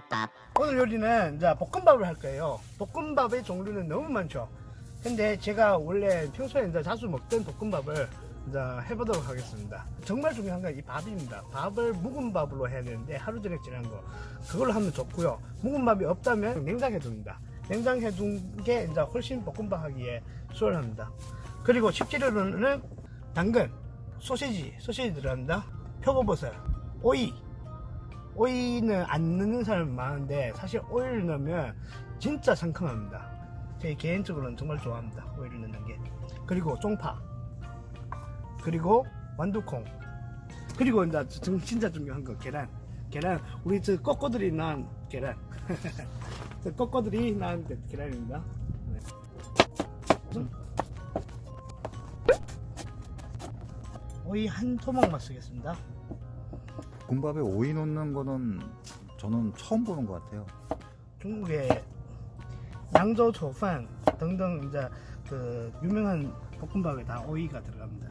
비빔밥 오늘 요리는 이제 볶음밥을 할 거예요. 볶음밥의 종류는 너무 많죠. 근데 제가 원래 평소에 이제 자주 먹던 볶음밥을 이제 해보도록 하겠습니다. 정말 중요한 건 이 밥입니다. 밥을 묵은 밥으로 해야 되는데 하루 종일 지난 거 그걸로 하면 좋고요. 묵은 밥이 없다면 냉장해 둡니다. 냉장해 둔 게 이제 훨씬 볶음밥 하기에 수월합니다. 그리고 식재료로는 당근, 소시지, 소시지 들어간다. 표고버섯, 오이, 오이는 안 넣는 사람 많은데 사실 오이를 넣으면 진짜 상큼합니다. 제 개인적으로는 정말 좋아합니다. 오이를 넣는 게. 그리고 쪽파. 그리고 완두콩. 그리고 이제 정- 진짜 중요한 거 계란. 계란. 우리 저 꼬꼬들이 낳은 계란. 저 꼬꼬들이 그 계란입니다. 네. 음. 오이 한 토막만 쓰겠습니다. 볶음밥에 오이 넣는 거는 저는 처음 보는 것 같아요. 중국의 양조 초판 등등 이제 그 유명한 볶음밥에 다 오이가 들어갑니다.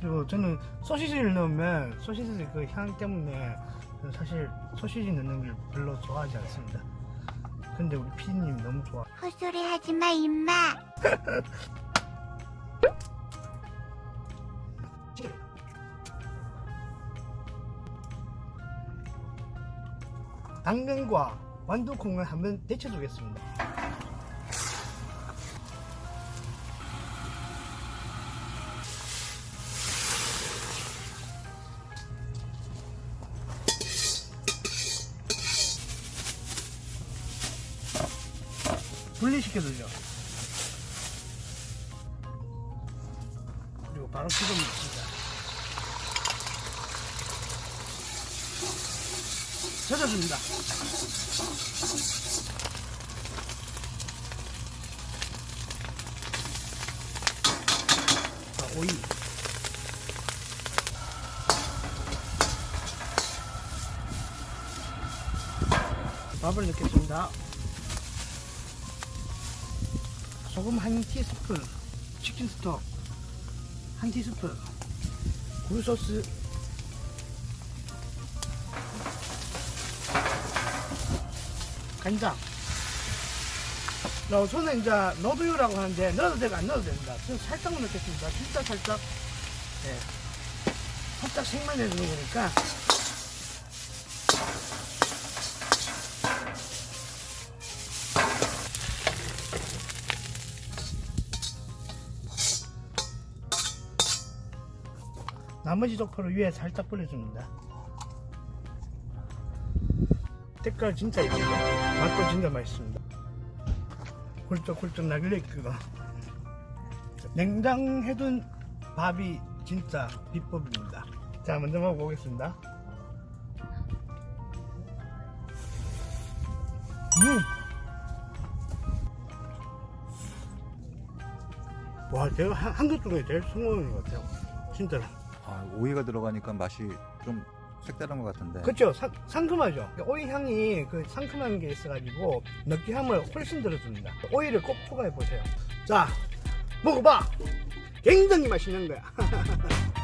그리고 저는 소시지를 넣으면 소시지 그 향 때문에 사실 소시지 넣는 걸 별로 좋아하지 않습니다. 근데 우리 피디님 너무 좋아. 헛소리 하지마 임마 당근과 완두콩을 한번 데쳐주겠습니다. 분리시켜주죠. 그리고 바로 씹어먹습니다. 젖어줍니다. 자, 오이. 밥을 넣겠습니다. 소금 한 티스푼, 치킨 스톡 한 티스푼, 굴소스 간장. 어, 저는 이제 넣어두라고 하는데 넣어도 되고 안 넣어도 됩니다. 저는 살짝만 넣겠습니다. 진짜 살짝. 네. 살짝 색만 내주는 거니까. 나머지 도포를 위에 살짝 뿌려줍니다. 색깔 진짜 이쁘죠? 맛도 진짜 맛있습니다. 훌쩍훌쩍 나길래 그거. 냉장해둔 밥이 진짜 비법입니다. 자, 먼저 먹어보겠습니다. 음! 와, 제가 한- 한국 중에 제일 성공인 것 같아요. 진짜로. 아, 오이가 들어가니까 맛이 좀 색다른 것 같은데. 상, 상큼하죠. 오이 향이 그 상큼한 게 있어가지고 느끼함을 훨씬 들어줍니다. 오이를 꼭 추가해 보세요. 자 먹어봐! 굉장히 맛있는 거야